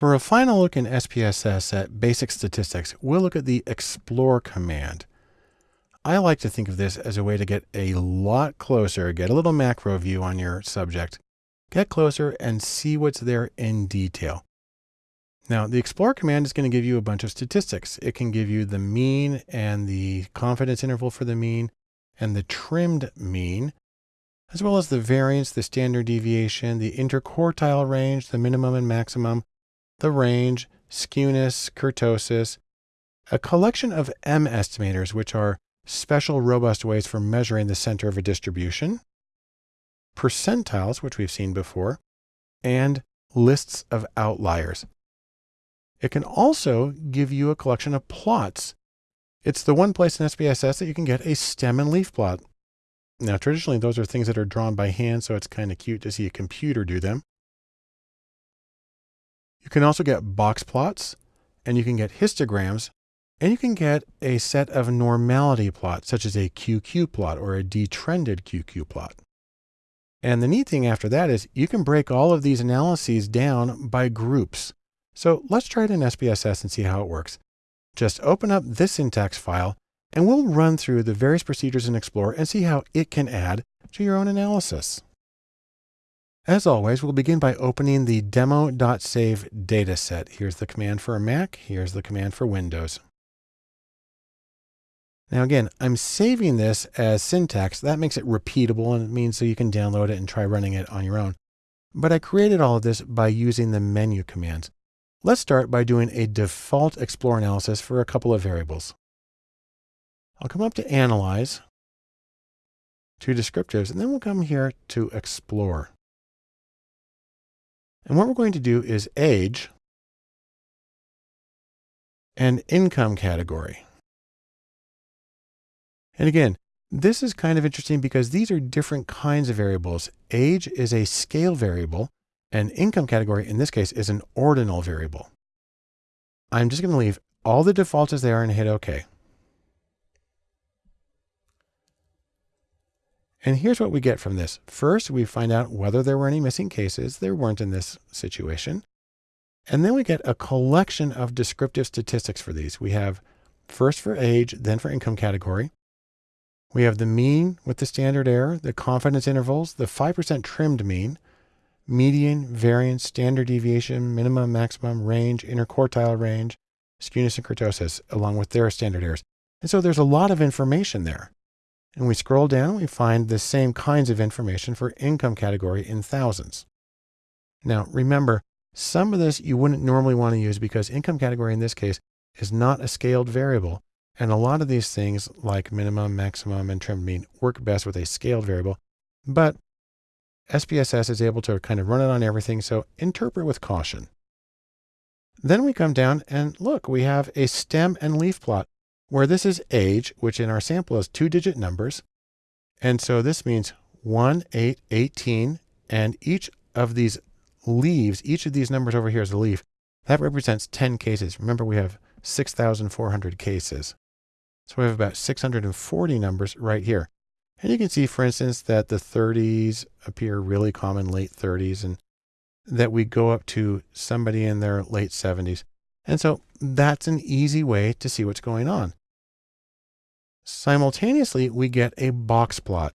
For a final look in SPSS at basic statistics, we'll look at the explore command. I like to think of this as a way to get a lot closer, get a little macro view on your subject, get closer and see what's there in detail. Now, the explore command is going to give you a bunch of statistics. It can give you the mean and the confidence interval for the mean and the trimmed mean, as well as the variance, the standard deviation, the interquartile range, the minimum and maximum, the range, skewness, kurtosis, a collection of M estimators, which are special robust ways for measuring the center of a distribution, percentiles, which we've seen before, and lists of outliers. It can also give you a collection of plots. It's the one place in SPSS that you can get a stem and leaf plot. Now, traditionally, those are things that are drawn by hand, so it's kind of cute to see a computer do them. You can also get box plots, and you can get histograms, and you can get a set of normality plots, such as a QQ plot or a detrended QQ plot. And the neat thing after that is you can break all of these analyses down by groups. So let's try it in SPSS and see how it works. Just open up this syntax file and we'll run through the various procedures in Explore and see how it can add to your own analysis. As always, we'll begin by opening the demo.save dataset. Here's the command for a Mac. Here's the command for Windows. Now again, I'm saving this as syntax. That makes it repeatable and it means so you can download it and try running it on your own. But I created all of this by using the menu commands. Let's start by doing a default explore analysis for a couple of variables. I'll come up to Analyze, to Descriptives, and then we'll come here to Explore. And what we're going to do is Age and Income category. And again, this is kind of interesting because these are different kinds of variables. Age is a scale variable, and income category, in this case, is an ordinal variable. I'm just going to leave all the defaults as they are and hit OK. And here's what we get from this. First, we find out whether there were any missing cases. There weren't in this situation. And then we get a collection of descriptive statistics for these. We have first for age, then for income category. We have the mean with the standard error, the confidence intervals, the 5% trimmed mean, median, variance, standard deviation, minimum, maximum, range, interquartile range, skewness and kurtosis, along with their standard errors. And so there's a lot of information there. And we scroll down, we find the same kinds of information for income category in thousands. Now, remember, some of this you wouldn't normally want to use because income category in this case is not a scaled variable. And a lot of these things like minimum, maximum, and trimmed mean work best with a scaled variable. But SPSS is able to kind of run it on everything, so interpret with caution. Then we come down and look, we have a stem and leaf plot where this is age, which in our sample is two digit numbers. And so this means 1, 8, 18, and each of these leaves, each of these numbers over here is a leaf, that represents 10 cases. Remember, we have 6,400 cases. So we have about 640 numbers right here. And you can see, for instance, that the 30s appear really common, late 30s, and that we go up to somebody in their late 70s. And so that's an easy way to see what's going on. Simultaneously, we get a box plot.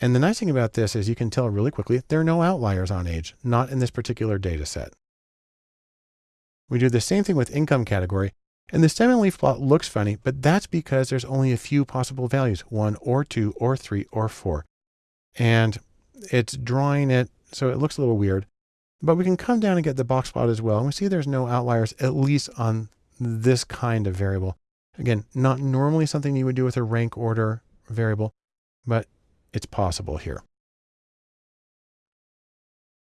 And the nice thing about this is you can tell really quickly there are no outliers on age, not in this particular data set. We do the same thing with income category, and the stem and leaf plot looks funny, but that's because there's only a few possible values, one or two or three or four. And it's drawing it, so it looks a little weird. But we can come down and get the box plot as well. And we see there's no outliers, at least on this kind of variable. Again, not normally something you would do with a rank order variable, but it's possible here.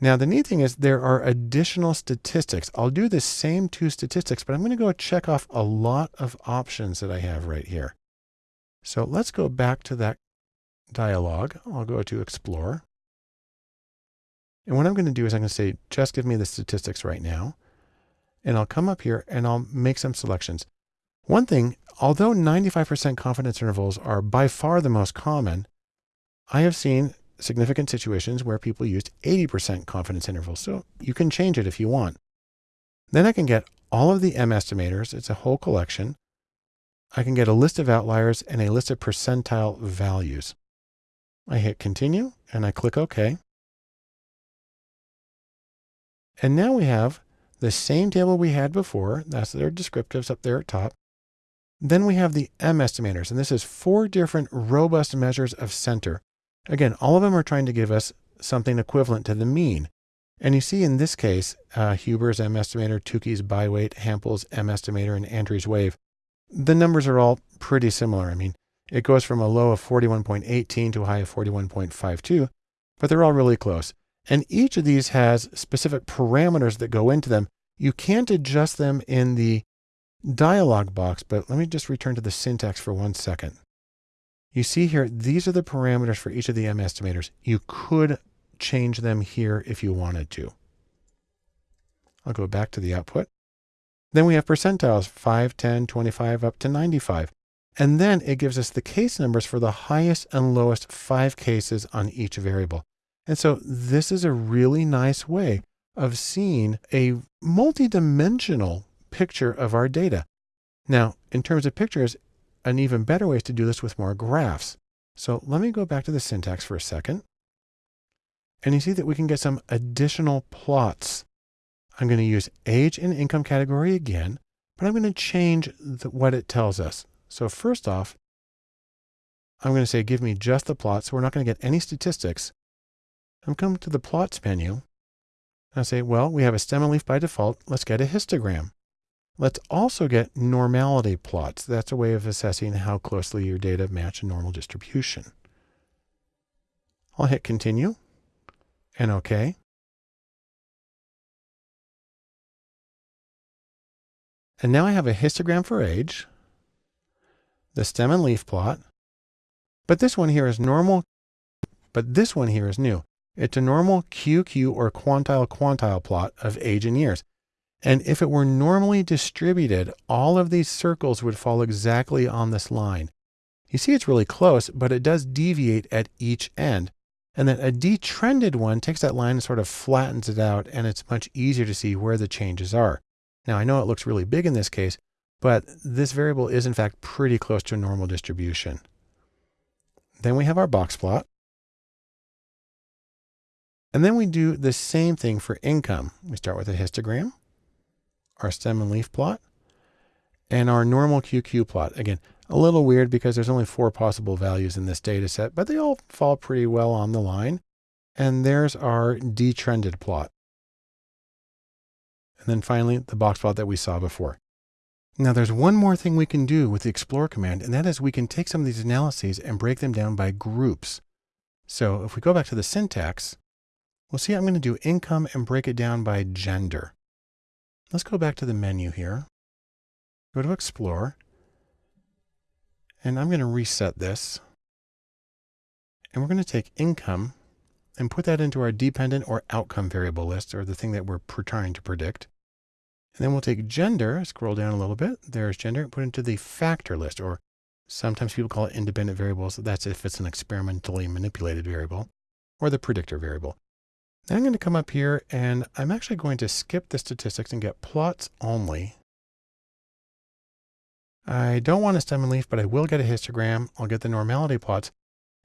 Now, the neat thing is there are additional statistics. I'll do the same two statistics, but I'm going to go check off a lot of options that I have right here. So let's go back to that dialog. I'll go to Explore. And what I'm going to do is I'm going to say, just give me the statistics right now. And I'll come up here and I'll make some selections. One thing, although 95% confidence intervals are by far the most common, I have seen significant situations where people used 80% confidence intervals. So you can change it if you want. Then I can get all of the M estimators. It's a whole collection. I can get a list of outliers and a list of percentile values. I hit continue and I click OK. And now we have the same table we had before. That's their descriptives up there at top. Then we have the M estimators, and this is four different robust measures of center. Again, all of them are trying to give us something equivalent to the mean. And you see in this case, uh, Huber's M estimator, Tukey's biweight, Hampel's M estimator, and Andrews wave. The numbers are all pretty similar. I mean, it goes from a low of 41.18 to a high of 41.52, but they're all really close. And each of these has specific parameters that go into them. You can't adjust them in the dialog box, but let me just return to the syntax for one second. You see here, these are the parameters for each of the M estimators. You could change them here if you wanted to. I'll go back to the output. Then we have percentiles, 5, 10, 25, up to 95. And then it gives us the case numbers for the highest and lowest five cases on each variable. And so this is a really nice way of seeing a multidimensional picture of our data. Now, in terms of pictures, an even better way is to do this with more graphs. So let me go back to the syntax for a second. And you see that we can get some additional plots. I'm going to use age and income category again, but I'm going to change the, what it tells us. So first off, I'm going to say, give me just the plots. So we're not going to get any statistics. I'm coming to the plots menu. I say, well, we have a stem and leaf by default. Let's get a histogram. Let's also get normality plots. That's a way of assessing how closely your data match a normal distribution. I'll hit continue and OK. And now I have a histogram for age, the stem and leaf plot, but this one here is normal, but this one here is new. It's a normal QQ or quantile quantile plot of age and years. And if it were normally distributed, all of these circles would fall exactly on this line. You see it's really close, but it does deviate at each end. And then a detrended one takes that line and sort of flattens it out, and it's much easier to see where the changes are. Now, I know it looks really big in this case, but this variable is in fact pretty close to a normal distribution. Then we have our box plot. And then we do the same thing for income. We start with a histogram our stem and leaf plot, and our normal QQ plot. Again, a little weird because there's only four possible values in this data set, but they all fall pretty well on the line. And there's our detrended plot. And then finally, the box plot that we saw before. Now there's one more thing we can do with the explore command, and that is we can take some of these analyses and break them down by groups. So if we go back to the syntax, we'll see I'm going to do income and break it down by gender. Let's go back to the menu here. Go to Explore. And I'm going to reset this. And we're going to take income and put that into our dependent or outcome variable list, or the thing that we're trying to predict. And then we'll take gender, scroll down a little bit. There's gender, put into the factor list, or sometimes people call it independent variables. That's if it's an experimentally manipulated variable, or the predictor variable. Then I'm going to come up here and I'm actually going to skip the statistics and get plots only. I don't want a stem and leaf, but I will get a histogram. I'll get the normality plots.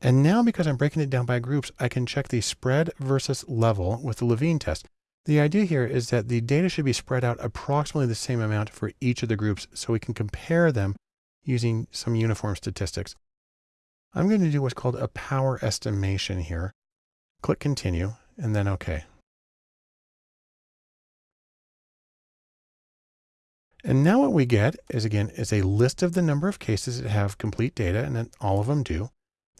And now because I'm breaking it down by groups, I can check the spread versus level with the Levene test. The idea here is that the data should be spread out approximately the same amount for each of the groups so we can compare them using some uniform statistics. I'm going to do what's called a power estimation here. Click continue and then OK. And now what we get is again, is a list of the number of cases that have complete data and then all of them do.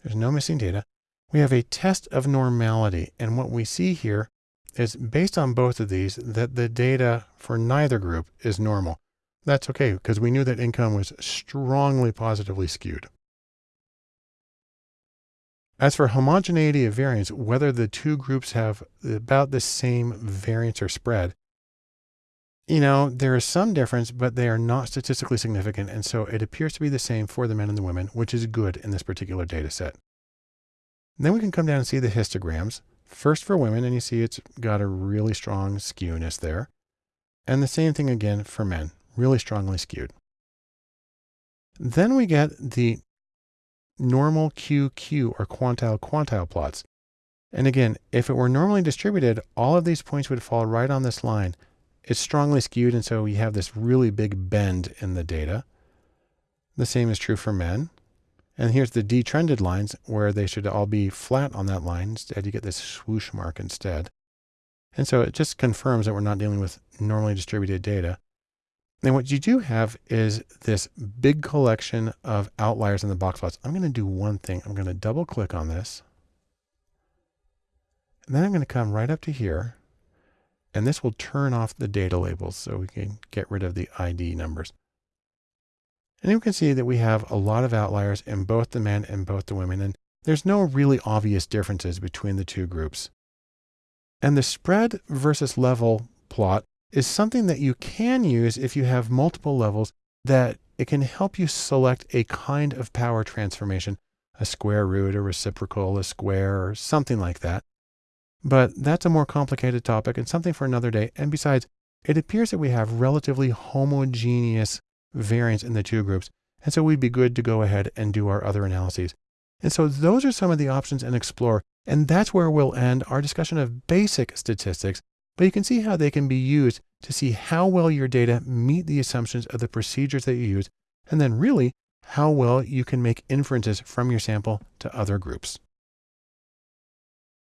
There's no missing data. We have a test of normality. And what we see here is based on both of these, that the data for neither group is normal. That's okay because we knew that income was strongly positively skewed. As for homogeneity of variance, whether the two groups have about the same variance or spread, you know, there is some difference, but they are not statistically significant. And so it appears to be the same for the men and the women, which is good in this particular data set. then we can come down and see the histograms. First for women, and you see it's got a really strong skewness there. And the same thing again for men, really strongly skewed. Then we get the normal QQ or quantile quantile plots. And again, if it were normally distributed, all of these points would fall right on this line. It's strongly skewed, and so we have this really big bend in the data. The same is true for men. And here's the detrended lines where they should all be flat on that line. Instead, you get this swoosh mark instead. And so it just confirms that we're not dealing with normally distributed data. And what you do have is this big collection of outliers in the box plots. I'm going to do one thing. I'm going to double click on this. And then I'm going to come right up to here. And this will turn off the data labels so we can get rid of the ID numbers. And you can see that we have a lot of outliers in both the men and both the women. And there's no really obvious differences between the two groups. And the spread versus level plot is something that you can use if you have multiple levels that it can help you select a kind of power transformation, a square root, a reciprocal, a square, or something like that. But that's a more complicated topic and something for another day. And besides, it appears that we have relatively homogeneous variance in the two groups. And so we'd be good to go ahead and do our other analyses. And so those are some of the options in Explore. And that's where we'll end our discussion of basic statistics. But you can see how they can be used to see how well your data meet the assumptions of the procedures that you use. And then really how well you can make inferences from your sample to other groups.